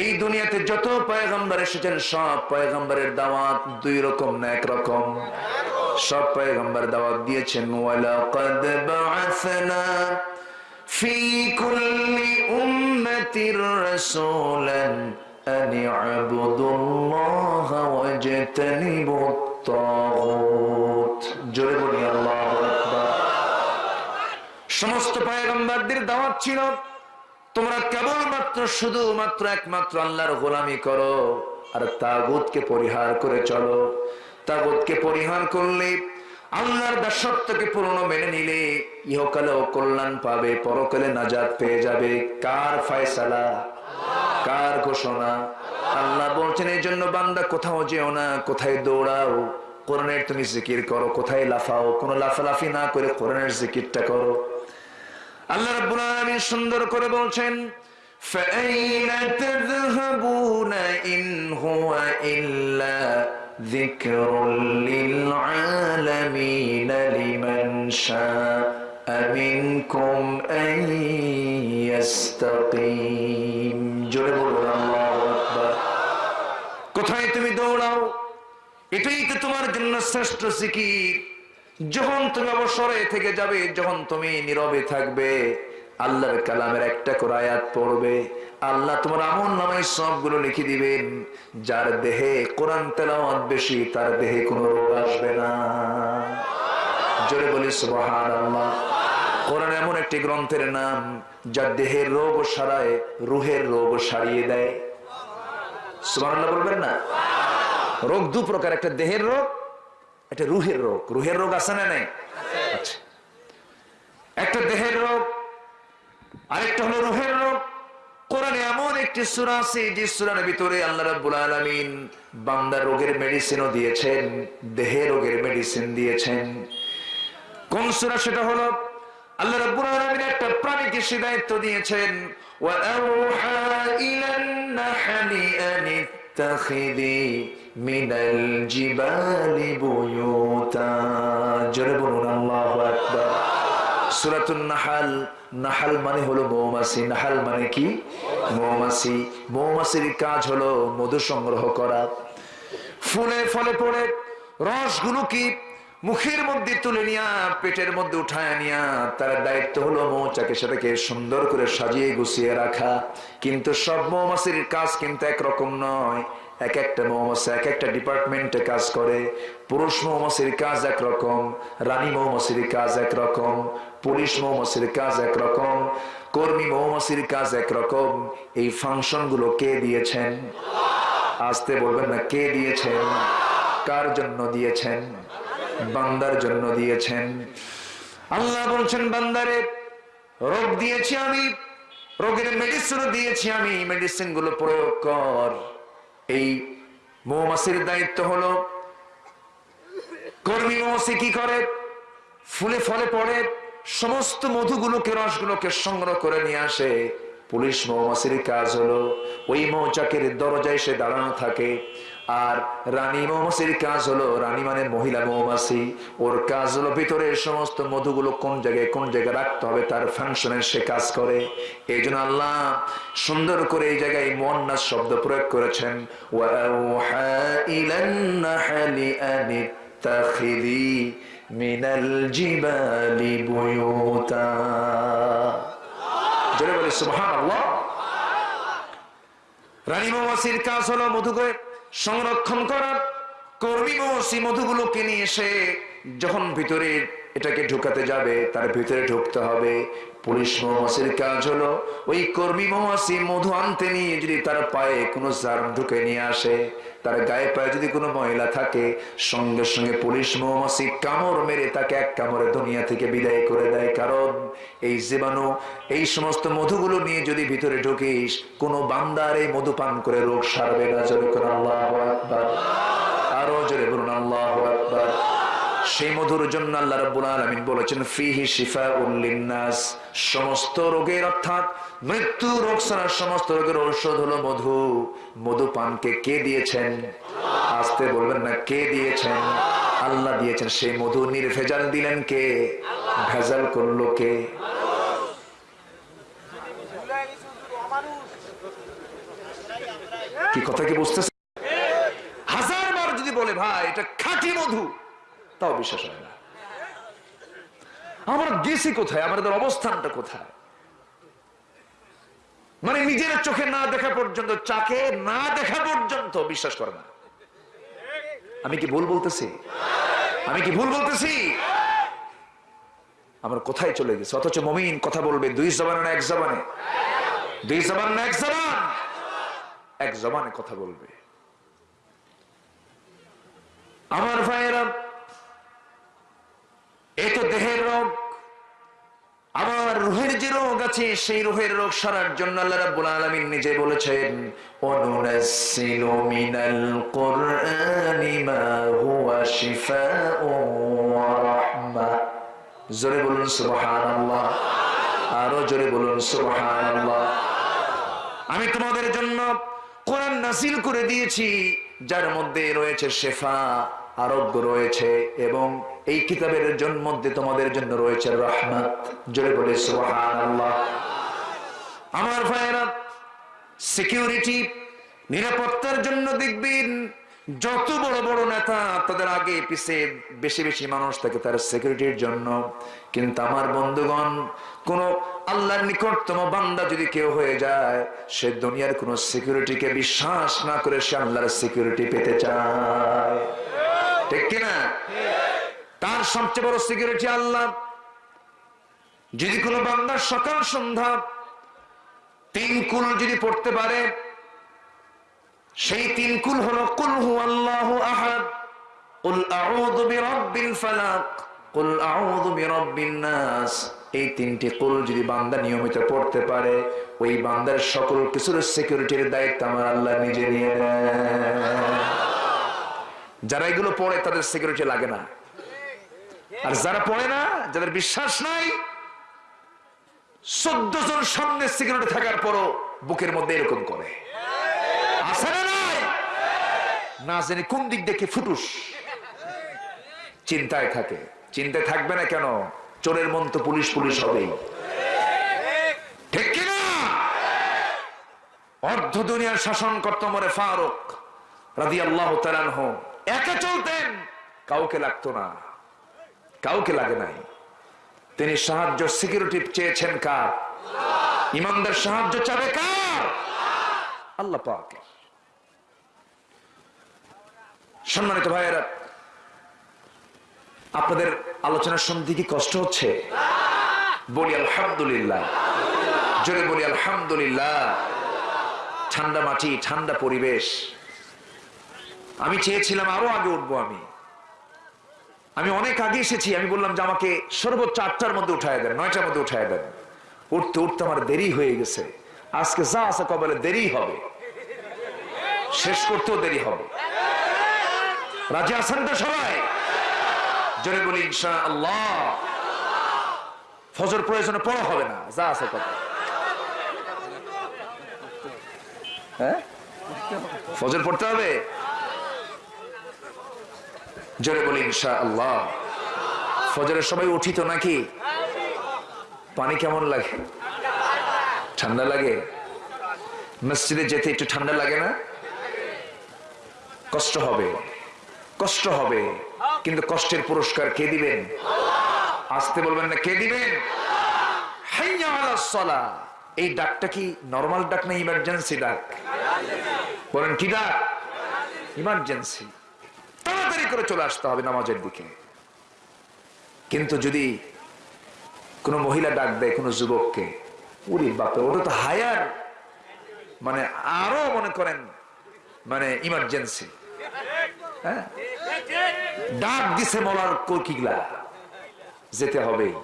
এই দুনিয়াতে যত পয়গম্বর এসেছেন, সব পয়গম্বরের দাওয়াত দুই রকম না এক রকম। সব পয়গম্বর দাওয়াত দিয়েছেন ফি কুল্লি উম্মাতির রাসূলান আন তাগুত জোরে বলি আল্লাহু আকবার। সমস্ত পয়গম্বরদের দাওয়াত ছিল তোমরা কেবলমাত্র শুধুমাত্র একমাত্র আল্লাহর গোলামি করো আর তাগুতকে পরিহার করে চলো। তাগুতকে পরিহার করলে আল্লাহর দাসত্বকে পূর্ণ মেনে নিলে ইহকালেও কল্যাণ পাবে, পরকালে নাজাত পেয়ে যাবে। কার ফায়সালা? কার ঘোষণা? আল্লাহ বলছেন, এই জন্য বান্দা কোথাও যেও না, কোথায় দৌড়াও। কোরআনের তুমি জিকির করো, কোথায় লাফাও। কোনো লাফালাফি না করে কোরআনের জিকিরটা করো। আল্লাহ রাব্বুল আলামিন সুন্দর করে বলছেন فأين تذهبون إن هو إلا ذكر للعالمين لمن شاء منكم أن يستقيم জোরে বলুন আল্লাহু আকবার কোথায় তুমি দৌড়াও এটাই তো তোমার জন্য শ্রেষ্ঠ জিকির যখন তুমি অবসরে থেকে যাবে, যখন তুমি নীরবে থাকবে, আল্লাহর কালামের একটা করে আয়াত পড়বে, আল্লাহ তোমার আমল নামায় সবগুলো লিখে দিবেন। যার দেহে কোরআন তেলাওয়াত বেশি, তার দেহে কোনো রোগ আসবে না। জোরে বলি, সুবহানাল্লাহ। কোরআন এমন একটি গ্রন্থের নাম, যার দেহের রোগ সারায়, রুহের রোগ সারিয়ে দেয়। সুবহানাল্লাহ বলবেন না? রোগ দু প্রকার, একটা দেহের রোগ একটা রুহের রোগ। রুহের রোগ আছে না নাই? আচ্ছা। একটা দেহের রোগ, আরেকটা হলো রুহের রোগ। কোরআনে এমন একটি সূরা আছে, যে সুরার ভিতরে আল্লাহ রাব্বুল আলামিন বান্দা রোগের মেডিসিনও দিয়েছেন দেহের রোগের মেডিসিন দিয়েছেন। কোন সুরা সেটা হলো? আল্লাহ রাব্বুল আলামিন একটা প্রাণীকে দায়িত্ব দিয়েছেন ওয়া আওহা ইলান নাহলি আন ইত্তাখিযি মিনাল জিবালি বুয়ুতা। জোরে বলুন, আল্লাহু আকবার। সূরাতুন নাহাল নাহাল মানে হলো মৌমাছি। নাহাল মানে কি? মৌমাছি। মৌমাছির কাজ হলো মধু সংগ্রহ করা। ফুলে ফলে পড়ে, রসগুলো কি? মুখের মধ্যে তুলে নিয়া, পেটের মধ্যে উঠায় নিয়া, তার দায়িত্ব হলো মৌচাকে সেটাকে সুন্দর করে সাজিয়ে গুছিয়ে রাখা। কিন্তু সব মৌমাছির কাজ কিন্তু একরকম নয়। এক একটা মৌমাছি, এক একটা ডিপার্টমেন্টে কাজ করে। পুরুষ মৌমাছির কাজ একরকম, রানী মৌমাছির কাজ একরকম, পুলিশ মৌমাছির কাজ একরকম, কর্মী মৌমাছির কাজ একরকম। এই ফাংশনগুলো কে দিয়েছেন? আসতে বলবেন না, কে দিয়েছেন? কার জন্য দিয়েছেন? বান্দার জন্য দিয়েছেন। আল্লাহ বলছেন, বান্দারে, রোগ দিয়েছি আমি, রোগের মেডিসিনও দিয়েছি আমি মেডিসিনগুলো প্রয়োগ কর। এই মৌমাছির দায়িত্ব হলো, কর্মী মৌমাছি কি করে? ফুলে ফলে পড়ে, সমস্ত মধুগুলোকে, রসগুলোকে সংগ্রহ করে নিয়ে আসে। পুলিশ মৌমাছির কাজ হলো, ওই মৌচাকের দরজায় সে দাঁড়ানো থাকে। আর রানী মৌমাছির কাজ হলো, রানী মানে মহিলা মৌমাছি। ওর কাজ হলো ভিতরের সমস্ত মধুগুলো কোন জায়গায় কোন জায়গায় রাখতে হবে, তার ফাংশনে সে কাজ করে। এই জন্য আল্লাহ সুন্দর করে এই জায়গায় মন্নাস শব্দ প্রয়োগ করেছেন মিনাল জিবালি বুয়ুতা। বলে, সুবহানাল্লাহ। রানী মৌমাছির কাজ হলো মধুকে সংরক্ষণ করার কর্মী মৌমাছি মধুগুলোকে নিয়ে এসে যখন ভিতরে এটাকে ঢুকাতে যাবে, তার ভিতরে ঢুকতে হবে। পুলিশ মৌমাছির কাজ হলো, ওই কর্মী মৌমাছি মধু আনতে নিয়ে যদি তার পায়ে কোনো জার্ম ঢুকে নিয়ে আসে, তার গায়ে পায়ে যদি কোনো মহিলা থাকে, সঙ্গে সঙ্গে পুলিশ মৌমাছি কামড় মেরে তাকে এক কামড়ে দুনিয়া থেকে বিদায় করে দেয়। কারণ এই জীবাণু, এই সমস্ত মধুগুলো নিয়ে যদি ভিতরে ঢুকিস, কোনো বান্দার এই মধু পান করে রোগ সারবে না। জোরে করে আল্লাহ আরও জোরে বলুন, আল্লাহ আকবার। সেই মধুর জন্য আল্লাহ রাব্বুল আলামিন বলেছেন, ফিহি শিফাউল লিন্নাস। সমস্ত রোগের অর্থাৎ মৃত্যু রোগ ছাড়া সমস্ত রোগের ঔষধ হলো মধু। মধু পানকে কে দিয়েছেন? আসতে বলবেন না, কে দিয়েছেন? আল্লাহ দিয়েছেন। সেই মধু নির্ভেজাল দিলেন কে? ভেজাল করল কে? কি কথা কি বুঝতেছে হাজার বার যদি বলে, ভাই, এটা খাঁটি মধু। তাও বিশ্বাস হয় না। আমরা গেছি কোথায়? আমাদের অবস্থানটা কোথায়? মানে নিজের চোখে না দেখা পর্যন্ত, চাকে না দেখা পর্যন্ত বিশ্বাস করে না। আমি কি ভুল বলতেছি? আমি কি ভুল বলতেছি? আমরা কোথায় চলে গেছি? অথচ মমিন কথা বলবে দুই জবানে না এক জবানে। দুই জবান না এক জবান? এক জবানে কথা বলবে। আমার ভাইয়েরা এ তো দেহের রোগ আমার রুহের যে রোগ আছে সেই রুহের রোগ সারার জন্য আল্লাহ রাব্বুল আলামিন নিজে বলেছেন অনুনাসসিলু মিনাল কুরআনি মা হুয়া জোরে বলুন, সুবহানাল্লাহ। আরও জোরে বলুন, সুবহানাল্লাহ। আমি তোমাদের জন্য কোরআন নাসিল করে দিয়েছি, যার মধ্যে রয়েছে শেফা। আরোগ্য রয়েছে এবং এই কিতাবের মধ্যে তোমাদের জন্য রয়েছে রহমত। জোরে বলে আমার ভাইয়েরা সিকিউরিটি নিরাপত্তার জন্য দেখবেন যত বড় বড় নেতা তাদের আগে পিছে বেশি বেশি মানুষ থাকে তার সিকিউরিটির জন্য। কিন্তু আমার বন্ধুগণ, কোন আল্লাহর নিকটতম বান্দা যদি কেউ হয়ে যায়, সে দুনিয়ার কোন সিকিউরিটিকে বিশ্বাস না করে সে আল্লাহর সিকিউরিটি পেতে চায়। ঠিক কিনা? তার সবচেয়ে বড় সিকিউরিটি আল্লাহ। যদি কোনো বান্দার সকাল সন্ধ্যা তিন কুল যদি পড়তে পারে, সেই তিন কুল হলো, কুল হু আল্লাহ আহাদ, কুল আউযু বিরাব্বিল ফালাক, কুল আউযু বিরাব্বিন নাস। এই তিনটি কুল যদি বান্দা নিয়মিত পড়তে পারে, ওই বান্দার সকল কিছুর সিকিউরিটির দায়িত্ব আমার আল্লাহ নিজে নিয়ে নেয় যারা এগুলো পড়ে তাদের সিকিউরিটি লাগে না। আর যারা পড়ে না, যাদের বিশ্বাস নাই, চোদ্দ জন সামনে সিকিউরিটি থাকার পরও বুকের মধ্যে এরকম করে। না জানি কোন দিক দেখে ফুটুস? চিন্তায় থাকে। চিন্তায় থাকবে না কেন? চোরের মন তো পুলিশ পুলিশ হবেই। ঠিক কিনা অর্ধ দুনিয়ার শাসন করত মরে ফারুক রাদি আল্লাহ একা চলতেন। কাউকে লাগতো না। কাউকে লাগে নাই। তিনি সাহায্য সিকিউরিটি চেয়েছেন কার? ইমানদার সাহায্য চাবে কার? আল্লাহ পাক সম্মানিত ভাইয়েরা, আপনাদের আলোচনা শুনতে কি কষ্ট হচ্ছে? বলি আলহামদুলিল্লাহ। জোরে বলি আলহামদুলিল্লাহ। ঠান্ডা মাটি, ঠান্ডা পরিবেশ। আমি চেয়েছিলাম আরও আগে উঠবো আমি। আমি অনেক আগে এসেছি, আমি বললাম যে আমাকে সর্বোচ্চ আটটার মধ্যে উঠায় দেন, নয়টার মধ্যে উঠায় দেন। উঠতে উঠতে আমার দেরি হয়ে গেছে। আজকে যা আছে কবলে দেরি হবে। শেষ করতেও দেরি হবে। রাজি আছেন তো সবাই? জোরে বলি ইনশা আল্লাহ ফজর প্রয়োজনে পড়া হবে না, যা আছে কথা হ্যাঁ? ফজর পড়তে হবে? জোরে বলি ইনশা আল্লাহ ফজরের সময় উঠি তো নাকি? পানি কেমন লাগে? ঠান্ডা লাগে? মসজিদে যেতে একটু ঠান্ডা লাগে না? কষ্ট হবে। কষ্ট হবে। কিন্তু কষ্টের পুরস্কার কে দিবেন? আসতে বলবেন না, কে দিবেন? এই ডাকটা কি নর্মাল ডাক না ইমার্জেন্সি ডাক? বলেন, কি ডাক? ইমার্জেন্সি করে চলে আসতে হবে নামাজের দিকে। কিন্তু যদি কোনো মহিলা ডাক দেয় কোনো যুবককে, উরি বাপে ওটা তো হায়ার। মানে আরও মনে করেন মানে ইমার্জেন্সি হ্যাঁ? ডাক দিছে মলার কোকিগলা যেতে হবেই